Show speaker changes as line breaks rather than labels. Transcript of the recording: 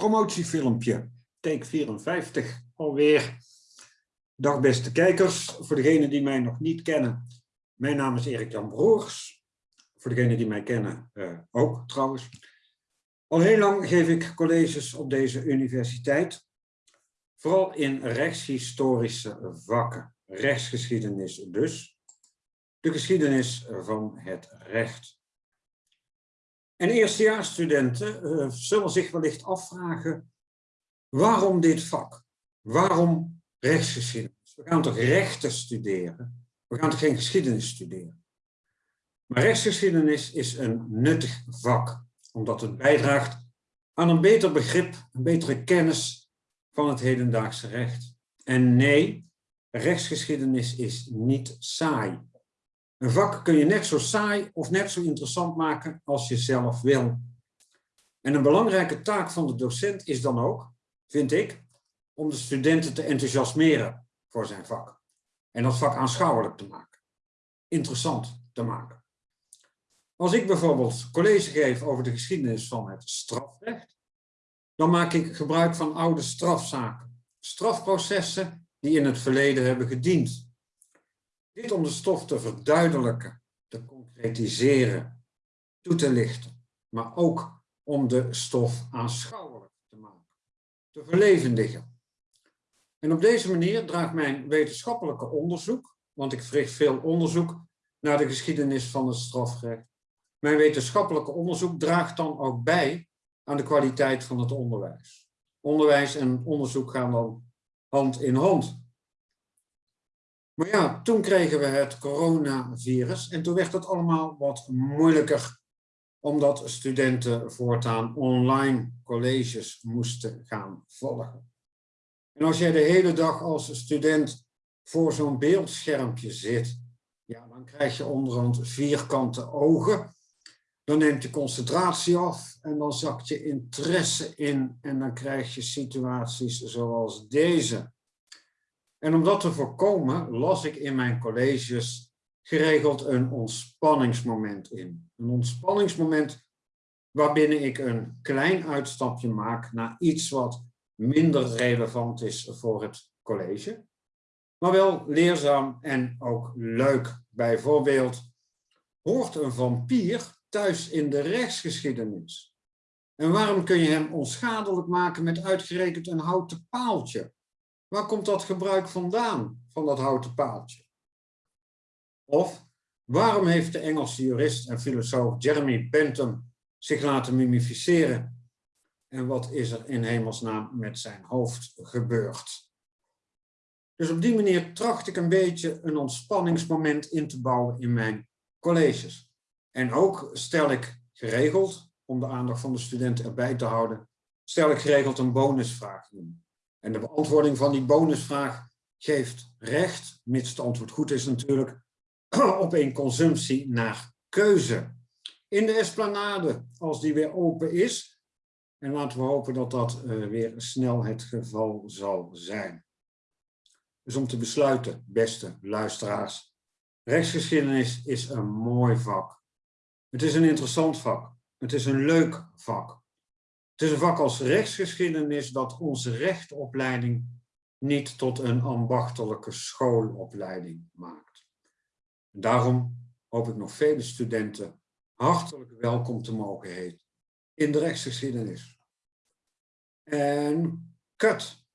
promotiefilmpje, take 54 alweer. Dag beste kijkers, voor degenen die mij nog niet kennen, mijn naam is Erik-Jan Broers. Voor degenen die mij kennen uh, ook trouwens. Al heel lang geef ik colleges op deze universiteit, vooral in rechtshistorische vakken, rechtsgeschiedenis dus, de geschiedenis van het recht. En eerstejaarsstudenten uh, zullen zich wellicht afvragen, waarom dit vak? Waarom rechtsgeschiedenis? We gaan toch rechten studeren? We gaan toch geen geschiedenis studeren? Maar rechtsgeschiedenis is een nuttig vak, omdat het bijdraagt aan een beter begrip, een betere kennis van het hedendaagse recht. En nee, rechtsgeschiedenis is niet saai. Een vak kun je net zo saai of net zo interessant maken als je zelf wil. En een belangrijke taak van de docent is dan ook, vind ik, om de studenten te enthousiasmeren voor zijn vak. En dat vak aanschouwelijk te maken. Interessant te maken. Als ik bijvoorbeeld college geef over de geschiedenis van het strafrecht, dan maak ik gebruik van oude strafzaken. Strafprocessen die in het verleden hebben gediend dit om de stof te verduidelijken, te concretiseren, toe te lichten, maar ook om de stof aanschouwelijk te maken, te verlevendigen. En op deze manier draagt mijn wetenschappelijke onderzoek, want ik verricht veel onderzoek naar de geschiedenis van het strafrecht, mijn wetenschappelijke onderzoek draagt dan ook bij aan de kwaliteit van het onderwijs. Onderwijs en onderzoek gaan dan hand in hand. Maar ja, toen kregen we het coronavirus en toen werd het allemaal wat moeilijker omdat studenten voortaan online colleges moesten gaan volgen. En als jij de hele dag als student voor zo'n beeldschermpje zit, ja, dan krijg je onderhand vierkante ogen. Dan neemt je concentratie af en dan zakt je interesse in en dan krijg je situaties zoals deze. En om dat te voorkomen, las ik in mijn colleges geregeld een ontspanningsmoment in. Een ontspanningsmoment waarbinnen ik een klein uitstapje maak naar iets wat minder relevant is voor het college. Maar wel leerzaam en ook leuk. Bijvoorbeeld, hoort een vampier thuis in de rechtsgeschiedenis? En waarom kun je hem onschadelijk maken met uitgerekend een houten paaltje? Waar komt dat gebruik vandaan, van dat houten paaltje? Of waarom heeft de Engelse jurist en filosoof Jeremy Bentham zich laten mummificeren? En wat is er in hemelsnaam met zijn hoofd gebeurd? Dus op die manier tracht ik een beetje een ontspanningsmoment in te bouwen in mijn colleges. En ook stel ik geregeld, om de aandacht van de studenten erbij te houden, stel ik geregeld een bonusvraag in. En de beantwoording van die bonusvraag geeft recht, mits het antwoord goed is natuurlijk, op een consumptie naar keuze. In de esplanade, als die weer open is. En laten we hopen dat dat uh, weer snel het geval zal zijn. Dus om te besluiten, beste luisteraars. Rechtsgeschiedenis is een mooi vak. Het is een interessant vak. Het is een leuk vak. Het is een vak als rechtsgeschiedenis dat onze rechtopleiding niet tot een ambachtelijke schoolopleiding maakt. Daarom hoop ik nog vele studenten hartelijk welkom te mogen heten in de rechtsgeschiedenis. En kut,